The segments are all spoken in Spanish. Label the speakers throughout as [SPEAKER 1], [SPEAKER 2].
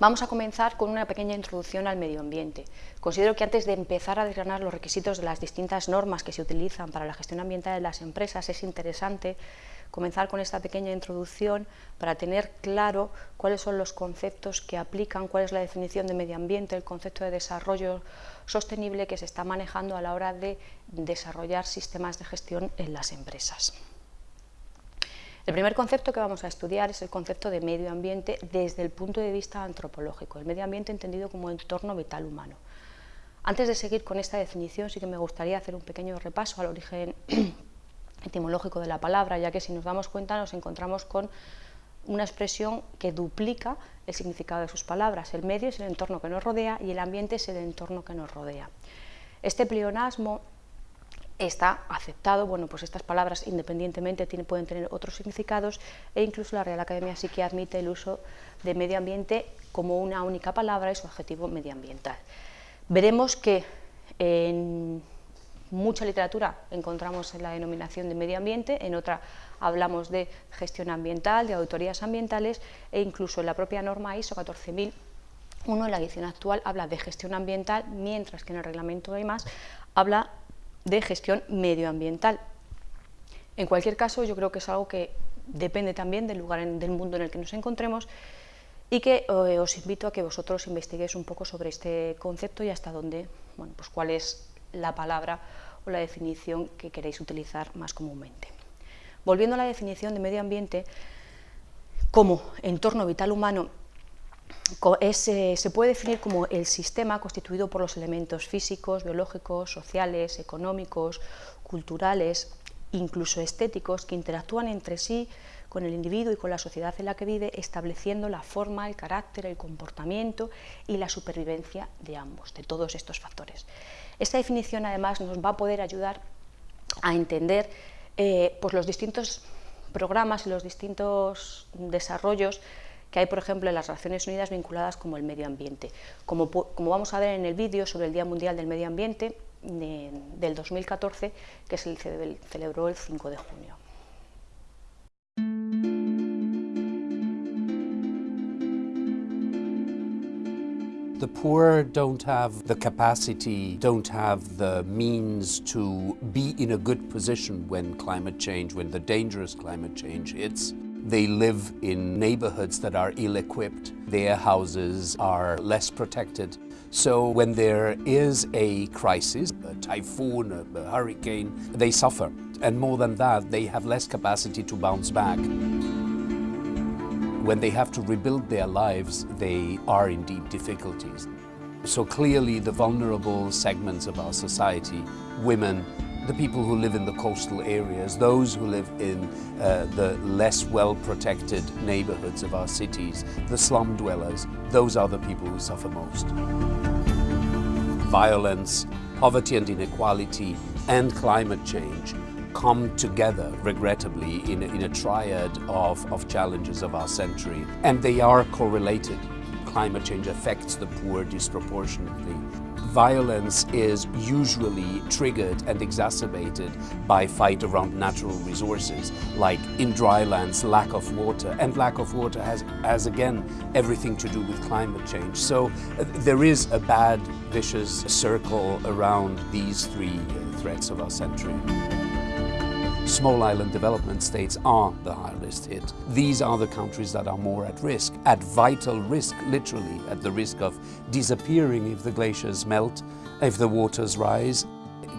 [SPEAKER 1] Vamos a comenzar con una pequeña introducción al medio ambiente. Considero que antes de empezar a desgranar los requisitos de las distintas normas que se utilizan para la gestión ambiental de las empresas, es interesante comenzar con esta pequeña introducción para tener claro cuáles son los conceptos que aplican, cuál es la definición de medio ambiente, el concepto de desarrollo sostenible que se está manejando a la hora de desarrollar sistemas de gestión en las empresas. El primer concepto que vamos a estudiar es el concepto de medio ambiente desde el punto de vista antropológico, el medio ambiente entendido como entorno vital humano. Antes de seguir con esta definición, sí que me gustaría hacer un pequeño repaso al origen etimológico de la palabra, ya que si nos damos cuenta nos encontramos con una expresión que duplica el significado de sus palabras. El medio es el entorno que nos rodea y el ambiente es el entorno que nos rodea. Este pleonasmo está aceptado, bueno, pues estas palabras independientemente pueden tener otros significados e incluso la Real Academia sí que admite el uso de medio ambiente como una única palabra y su adjetivo medioambiental. Veremos que en mucha literatura encontramos en la denominación de medio ambiente, en otra hablamos de gestión ambiental, de auditorías ambientales e incluso en la propia norma ISO 14001 en la edición actual habla de gestión ambiental, mientras que en el reglamento de más habla de gestión medioambiental. En cualquier caso, yo creo que es algo que depende también del lugar del mundo en el que nos encontremos y que eh, os invito a que vosotros investiguéis un poco sobre este concepto y hasta dónde, bueno, pues cuál es la palabra o la definición que queréis utilizar más comúnmente. Volviendo a la definición de medio ambiente, como entorno vital humano eh, se puede definir como el sistema constituido por los elementos físicos, biológicos, sociales, económicos, culturales, incluso estéticos, que interactúan entre sí con el individuo y con la sociedad en la que vive, estableciendo la forma, el carácter, el comportamiento y la supervivencia de ambos, de todos estos factores. Esta definición además nos va a poder ayudar a entender eh, pues los distintos programas y los distintos desarrollos que hay, por ejemplo, en las Naciones Unidas vinculadas como el medio ambiente. Como, vamos a ver en el vídeo sobre el Día Mundial del Medio Ambiente del 2014, que se celebró el 5 de junio.
[SPEAKER 2] The poor don't have the capacity, don't have the means to be in a good position when climate change, when the dangerous climate change hits. They live in neighborhoods that are ill-equipped. Their houses are less protected. So when there is a crisis, a typhoon, a, hurricane, they suffer. And more than that, they have less capacity to bounce back. When they have to rebuild their lives, they are in deep difficulties. So clearly the vulnerable segments of our society, women, the people who live in the coastal areas, those who live in uh, the less well-protected neighborhoods of our cities, the slum dwellers, those are the people who suffer most. Violence, poverty and inequality, and climate change come together, regrettably, in a, in a triad of, of challenges of our century. And they are correlated. Climate change affects the poor disproportionately. Violence is usually triggered and exacerbated by fight around natural resources, like in dry lands, lack of water. And lack of water has, has again, everything to do with climate change. So uh, there is a bad, vicious circle around these three threats of our century small island development states are the hardest hit. These are the countries that are more at risk, at vital risk, literally, at the risk of disappearing if the glaciers melt, if the waters rise,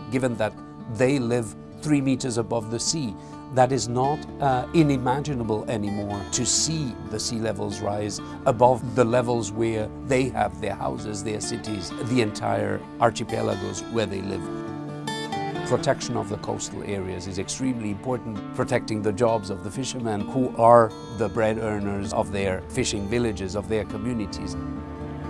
[SPEAKER 2] given that they live three meters above the sea. That is not uh, inimaginable anymore to see the sea levels rise above the levels where they have their houses, their cities, the entire archipelagos where they live protection of the coastal areas is extremely important, protecting the jobs of the fishermen who are the bread earners of their fishing villages, of their communities.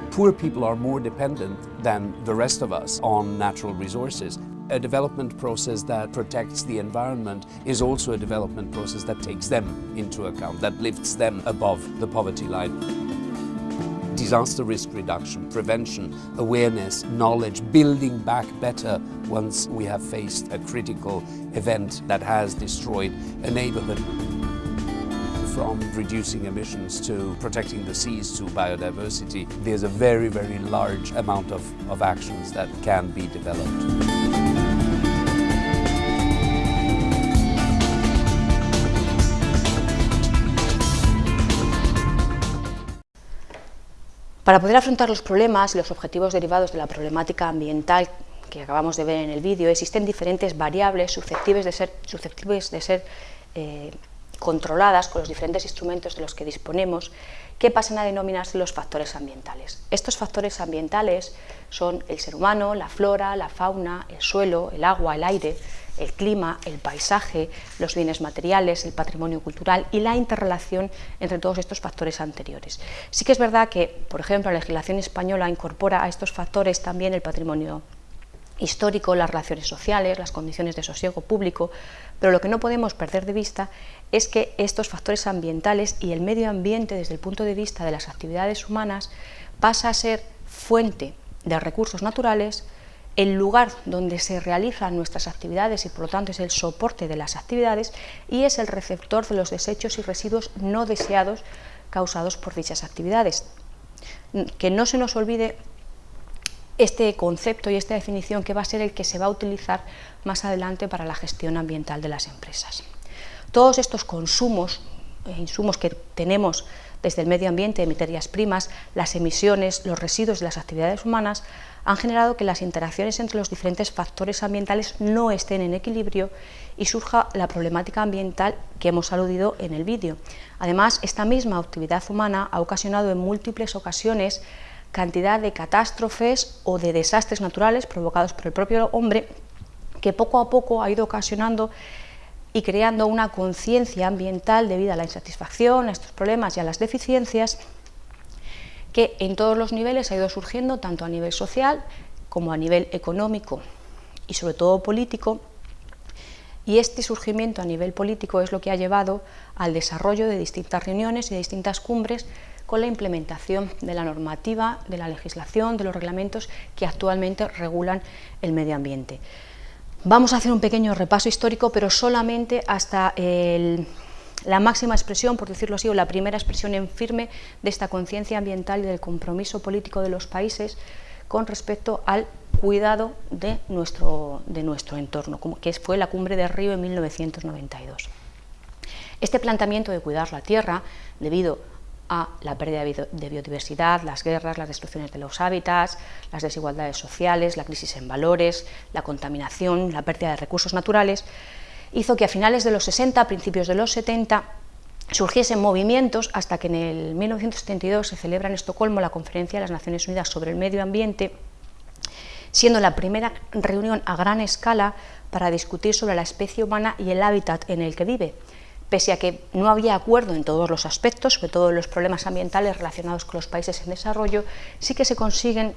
[SPEAKER 2] Poor people are more dependent than the rest of us on natural resources. A development process that protects the environment is also a development process that takes them into account, that lifts them above the poverty line disaster risk reduction, prevention, awareness, knowledge, building back better once we have faced a critical event that has destroyed a neighborhood. from reducing emissions to protecting the seas to biodiversity, there's a very, very large amount of, of actions that can be developed.
[SPEAKER 1] Para poder afrontar los problemas y los objetivos derivados de la problemática ambiental que acabamos de ver en el vídeo, existen diferentes variables susceptibles de ser, eh, controladas con los diferentes instrumentos de los que disponemos, que pasan a denominarse los factores ambientales. Estos factores ambientales son el ser humano, la flora, la fauna, el suelo, el agua, el aire, el clima, el paisaje, los bienes materiales, el patrimonio cultural y la interrelación entre todos estos factores anteriores. Sí que es verdad que, por ejemplo, la legislación española incorpora a estos factores también el patrimonio histórico, las relaciones sociales, las condiciones de sosiego público, pero lo que no podemos perder de vista es que estos factores ambientales y el medio ambiente desde el punto de vista de las actividades humanas pasa a ser fuente de recursos naturales, el lugar donde se realizan nuestras actividades y por lo tanto es el soporte de las actividades y es el receptor de los desechos y residuos no deseados causados por dichas actividades. Que no se nos olvide este concepto y esta definición que va a ser el que se va a utilizar más adelante para la gestión ambiental de las empresas. Todos estos consumos insumos que tenemos desde el medio ambiente materias primas, las emisiones, los residuos de las actividades humanas, han generado que las interacciones entre los diferentes factores ambientales no estén en equilibrio y surja la problemática ambiental que hemos aludido en el vídeo. Además, esta misma actividad humana ha ocasionado en múltiples ocasiones cantidad de catástrofes o de desastres naturales provocados por el propio hombre que poco a poco ha ido ocasionando y creando una conciencia ambiental debido a la insatisfacción, a estos problemas y a las deficiencias que en todos los niveles ha ido surgiendo, tanto a nivel social como a nivel económico y sobre todo político, y este surgimiento a nivel político es lo que ha llevado al desarrollo de distintas reuniones y de distintas cumbres con la implementación de la normativa, de la legislación, de los reglamentos que actualmente regulan el medio ambiente. Vamos a hacer un pequeño repaso histórico, pero solamente hasta la máxima expresión, por decirlo así, o la primera expresión en firme de esta conciencia ambiental y del compromiso político de los países con respecto al cuidado de nuestro, entorno, que fue la cumbre de Río en 1992. Este planteamiento de cuidar la tierra, debido a la pérdida de biodiversidad, las guerras, las destrucciones de los hábitats, las desigualdades sociales, la crisis en valores, la contaminación, la pérdida de recursos naturales, hizo que a finales de los 60, a principios de los 70, surgiesen movimientos hasta que en el 1972 se celebra en Estocolmo la Conferencia de las Naciones Unidas sobre el Medio Ambiente, siendo la primera reunión a gran escala para discutir sobre la especie humana y el hábitat en el que vive. Pese a que no había acuerdo en todos los aspectos, sobre todo en los problemas ambientales relacionados con los países en desarrollo, sí que se consiguen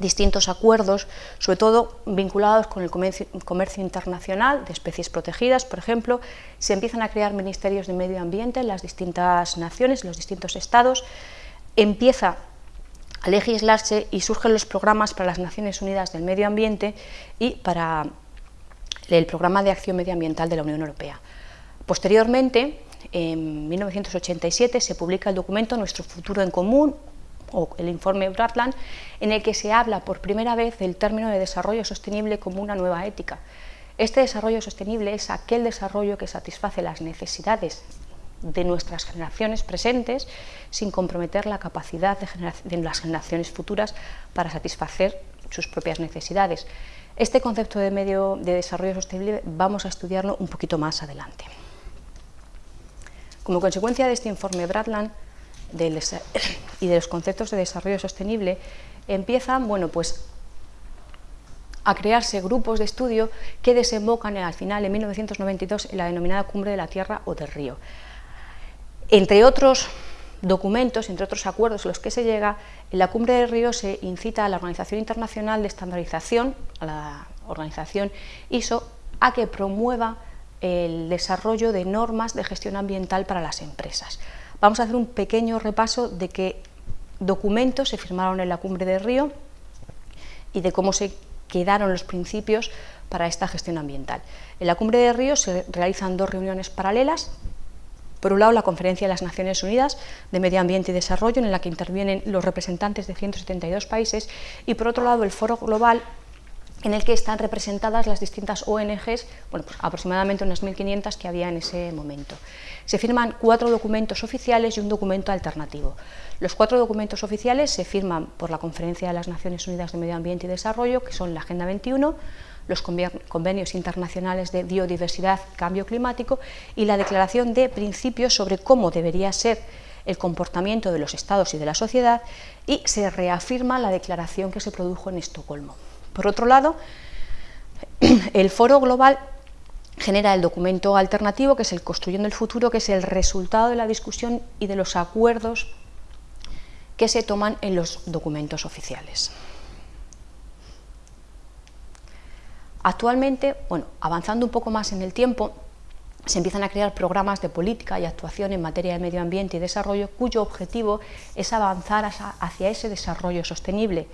[SPEAKER 1] distintos acuerdos, sobre todo vinculados con el comercio, internacional de especies protegidas, por ejemplo, se empiezan a crear ministerios de medio ambiente en las distintas naciones, en los distintos estados, empieza a legislarse y surgen los programas para las Naciones Unidas del Medio Ambiente y para el Programa de Acción Medioambiental de la Unión Europea. Posteriormente, en 1987, se publica el documento Nuestro futuro en común, o el informe Bratland, en el que se habla por primera vez del término de desarrollo sostenible como una nueva ética. Este desarrollo sostenible es aquel desarrollo que satisface las necesidades de nuestras generaciones presentes sin comprometer la capacidad de, las generaciones futuras para satisfacer sus propias necesidades. Este concepto de medio de desarrollo sostenible vamos a estudiarlo un poquito más adelante. Como consecuencia de este informe Bratland, y de los conceptos de desarrollo sostenible empiezan bueno, pues, a crearse grupos de estudio que desembocan al final, en 1992, en la denominada Cumbre de la Tierra o del Río. Entre otros documentos, entre otros acuerdos a los que se llega, en la Cumbre del Río se incita a la Organización Internacional de Estandarización, a la organización ISO, a que promueva el desarrollo de normas de gestión ambiental para las empresas. Vamos a hacer un pequeño repaso de qué documentos se firmaron en la Cumbre de Río y de cómo se quedaron los principios para esta gestión ambiental. En la Cumbre de Río se realizan dos reuniones paralelas. Por un lado, la Conferencia de las Naciones Unidas de Medio Ambiente y Desarrollo, en la que intervienen los representantes de 172 países, y por otro lado, el Foro Global en el que están representadas las distintas ONGs, bueno, pues aproximadamente unas 1.500 que había en ese momento. Se firman cuatro documentos oficiales y un documento alternativo. Los cuatro documentos oficiales se firman por la Conferencia de las Naciones Unidas de Medio Ambiente y Desarrollo, que son la Agenda 21, los convenios internacionales de biodiversidad cambio climático y la Declaración de Principios sobre cómo debería ser el comportamiento de los estados y de la sociedad y se reafirma la declaración que se produjo en Estocolmo. Por otro lado, el Foro Global genera el documento alternativo, que es el Construyendo el Futuro, que es el resultado de la discusión y de los acuerdos que se toman en los documentos oficiales. Actualmente, bueno, avanzando un poco más en el tiempo, se empiezan a crear programas de política y actuación en materia de medio ambiente y desarrollo cuyo objetivo es avanzar hacia ese desarrollo sostenible.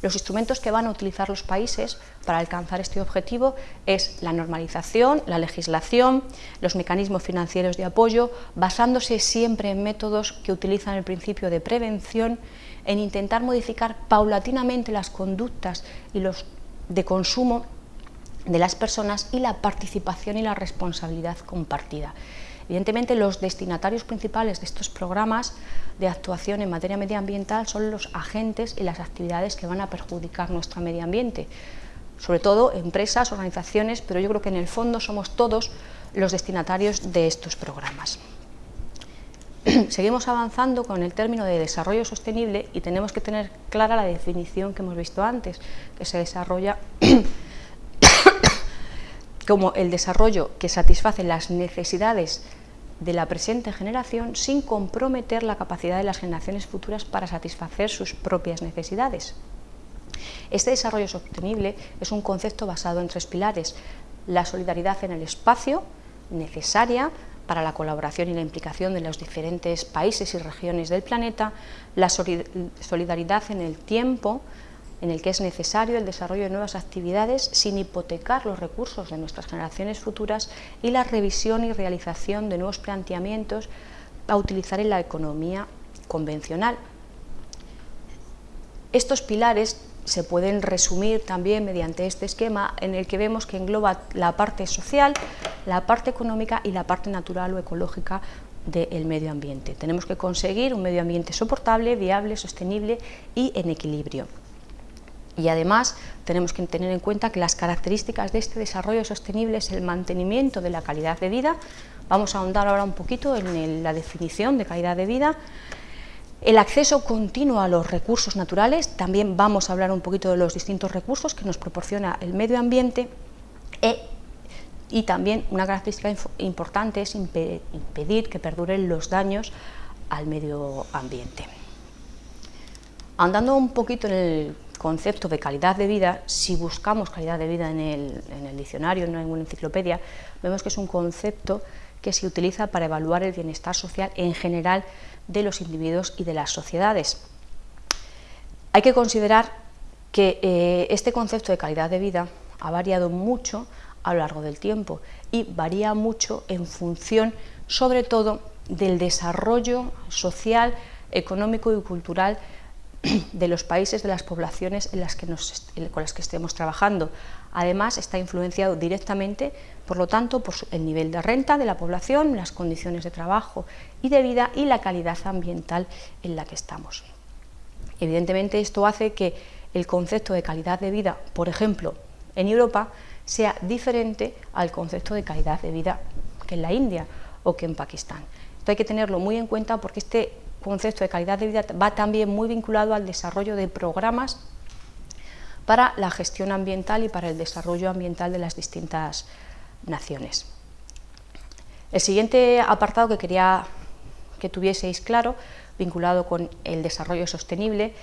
[SPEAKER 1] Los instrumentos que van a utilizar los países para alcanzar este objetivo es la normalización, la legislación, los mecanismos financieros de apoyo, basándose siempre en métodos que utilizan el principio de prevención, en intentar modificar paulatinamente las conductas y los de consumo de las personas y la participación y la responsabilidad compartida. Evidentemente, los destinatarios principales de estos programas de actuación en materia medioambiental son los agentes y las actividades que van a perjudicar nuestro medio ambiente, sobre todo empresas, organizaciones, pero yo creo que en el fondo somos todos los destinatarios de estos programas. Seguimos avanzando con el término de desarrollo sostenible y tenemos que tener clara la definición que hemos visto antes, que se desarrolla como el desarrollo que satisface las necesidades de la presente generación sin comprometer la capacidad de las generaciones futuras para satisfacer sus propias necesidades. Este desarrollo sostenible es un concepto basado en tres pilares, la solidaridad en el espacio, necesaria para la colaboración y la implicación de los diferentes países y regiones del planeta, la solidaridad en el tiempo, en el que es necesario el desarrollo de nuevas actividades sin hipotecar los recursos de nuestras generaciones futuras y la revisión y realización de nuevos planteamientos a utilizar en la economía convencional. Estos pilares se pueden resumir también mediante este esquema en el que vemos que engloba la parte social, la parte económica y la parte natural o ecológica del medio ambiente. Tenemos que conseguir un medio ambiente soportable, viable, sostenible y en equilibrio. Y además tenemos que tener en cuenta que las características de este desarrollo sostenible es el mantenimiento de la calidad de vida. Vamos a ahondar ahora un poquito en la definición de calidad de vida. El acceso continuo a los recursos naturales, también vamos a hablar un poquito de los distintos recursos que nos proporciona el medio ambiente e, y también una característica importante es impedir que perduren los daños al medio ambiente. Andando un poquito en el concepto de calidad de vida, si buscamos calidad de vida en el, diccionario, en una enciclopedia, vemos que es un concepto que se utiliza para evaluar el bienestar social en general de los individuos y de las sociedades. Hay que considerar que eh, este concepto de calidad de vida ha variado mucho a lo largo del tiempo y varía mucho en función, sobre todo, del desarrollo social, económico y cultural de los países, de las poblaciones en las que con las que estemos trabajando. Además, está influenciado directamente, por lo tanto, por el nivel de renta de la población, las condiciones de trabajo y de vida y la calidad ambiental en la que estamos. Evidentemente, esto hace que el concepto de calidad de vida, por ejemplo, en Europa, sea diferente al concepto de calidad de vida que en la India o que en Pakistán. Esto hay que tenerlo muy en cuenta porque este concepto de calidad de vida va también muy vinculado al desarrollo de programas para la gestión ambiental y para el desarrollo ambiental de las distintas naciones. El siguiente apartado que quería que tuvieseis claro, vinculado con el desarrollo sostenible,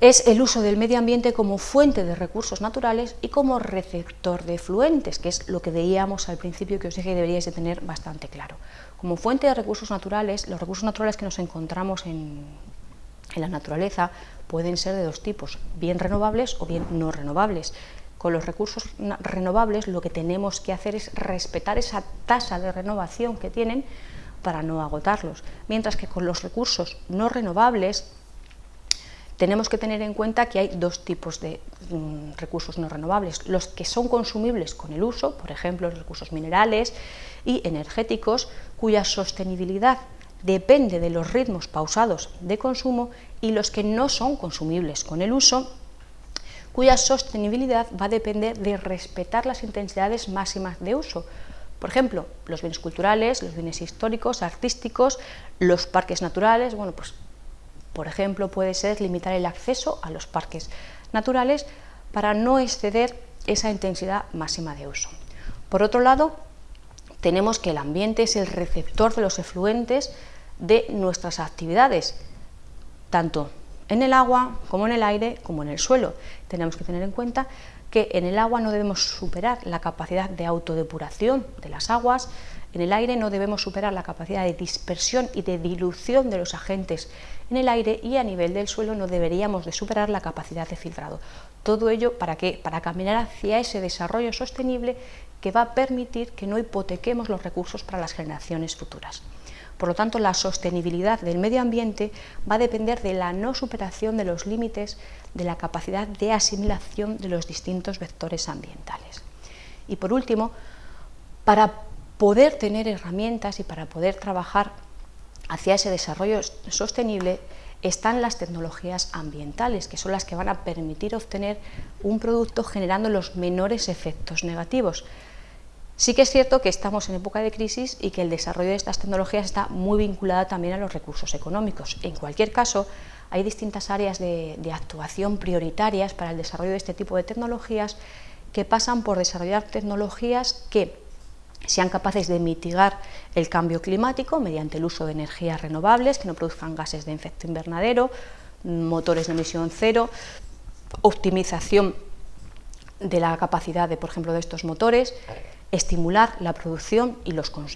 [SPEAKER 1] es el uso del medio ambiente como fuente de recursos naturales y como receptor de fluentes, que es lo que veíamos al principio que os dije que deberíais de tener bastante claro. Como fuente de recursos naturales, los recursos naturales que nos encontramos en, la naturaleza pueden ser de dos tipos, bien renovables o bien no renovables. Con los recursos renovables lo que tenemos que hacer es respetar esa tasa de renovación que tienen para no agotarlos. Mientras que con los recursos no renovables tenemos que tener en cuenta que hay dos tipos de mm, recursos no renovables, los que son consumibles con el uso, por ejemplo, los recursos minerales y energéticos, cuya sostenibilidad depende de los ritmos pausados de consumo, y los que no son consumibles con el uso, cuya sostenibilidad va a depender de respetar las intensidades máximas de uso. Por ejemplo, los bienes culturales, los bienes históricos, artísticos, los parques naturales, bueno, pues por ejemplo, puede ser limitar el acceso a los parques naturales para no exceder esa intensidad máxima de uso. Por otro lado, tenemos que el ambiente es el receptor de los efluentes de nuestras actividades, tanto en el agua como en el aire como en el suelo. Tenemos que tener en cuenta que en el agua no debemos superar la capacidad de autodepuración de las aguas, en el aire no debemos superar la capacidad de dispersión y de dilución de los agentes en el aire y a nivel del suelo no deberíamos de superar la capacidad de filtrado. Todo ello para qué? Para caminar hacia ese desarrollo sostenible que va a permitir que no hipotequemos los recursos para las generaciones futuras. Por lo tanto, la sostenibilidad del medio ambiente va a depender de la no superación de los límites de la capacidad de asimilación de los distintos vectores ambientales. Y por último, para poder tener herramientas y para poder trabajar hacia ese desarrollo sostenible están las tecnologías ambientales, que son las que van a permitir obtener un producto generando los menores efectos negativos. Sí que es cierto que estamos en época de crisis y que el desarrollo de estas tecnologías está muy vinculado también a los recursos económicos. En cualquier caso, hay distintas áreas de, de actuación prioritarias para el desarrollo de este tipo de tecnologías que pasan por desarrollar tecnologías que sean capaces de mitigar el cambio climático mediante el uso de energías renovables que no produzcan gases de efecto invernadero, motores de emisión cero, optimización de la capacidad de, por ejemplo, de estos motores, estimular la producción y,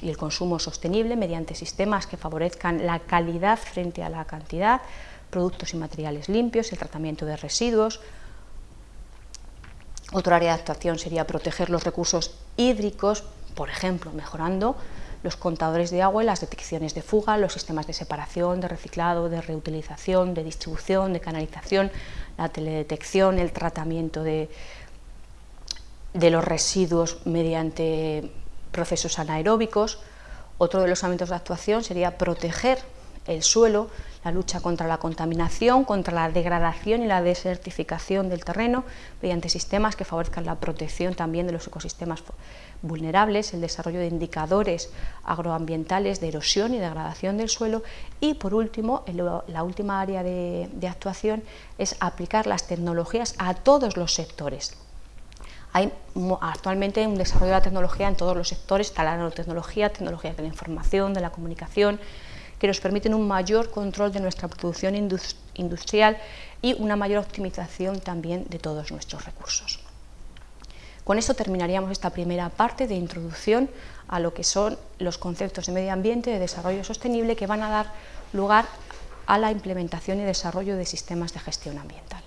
[SPEAKER 1] el consumo sostenible mediante sistemas que favorezcan la calidad frente a la cantidad, productos y materiales limpios, el tratamiento de residuos. Otro área de actuación sería proteger los recursos hídricos por ejemplo, mejorando los contadores de agua y las detecciones de fuga, los sistemas de separación, de reciclado, de reutilización, de distribución, de canalización, la teledetección, el tratamiento de, de los residuos mediante procesos anaeróbicos. Otro de los ámbitos de actuación sería proteger el suelo, la lucha contra la contaminación, contra la degradación y la desertificación del terreno, mediante sistemas que favorezcan la protección también de los ecosistemas vulnerables, el desarrollo de indicadores agroambientales de erosión y degradación del suelo y, por último, la última área de, actuación es aplicar las tecnologías a todos los sectores. Hay actualmente un desarrollo de la tecnología en todos los sectores, está la nanotecnología, tecnología de la información, de la comunicación, que nos permiten un mayor control de nuestra producción industrial y una mayor optimización también de todos nuestros recursos. Con esto terminaríamos esta primera parte de introducción a lo que son los conceptos de medio ambiente y de desarrollo sostenible que van a dar lugar a la implementación y desarrollo de sistemas de gestión ambiental.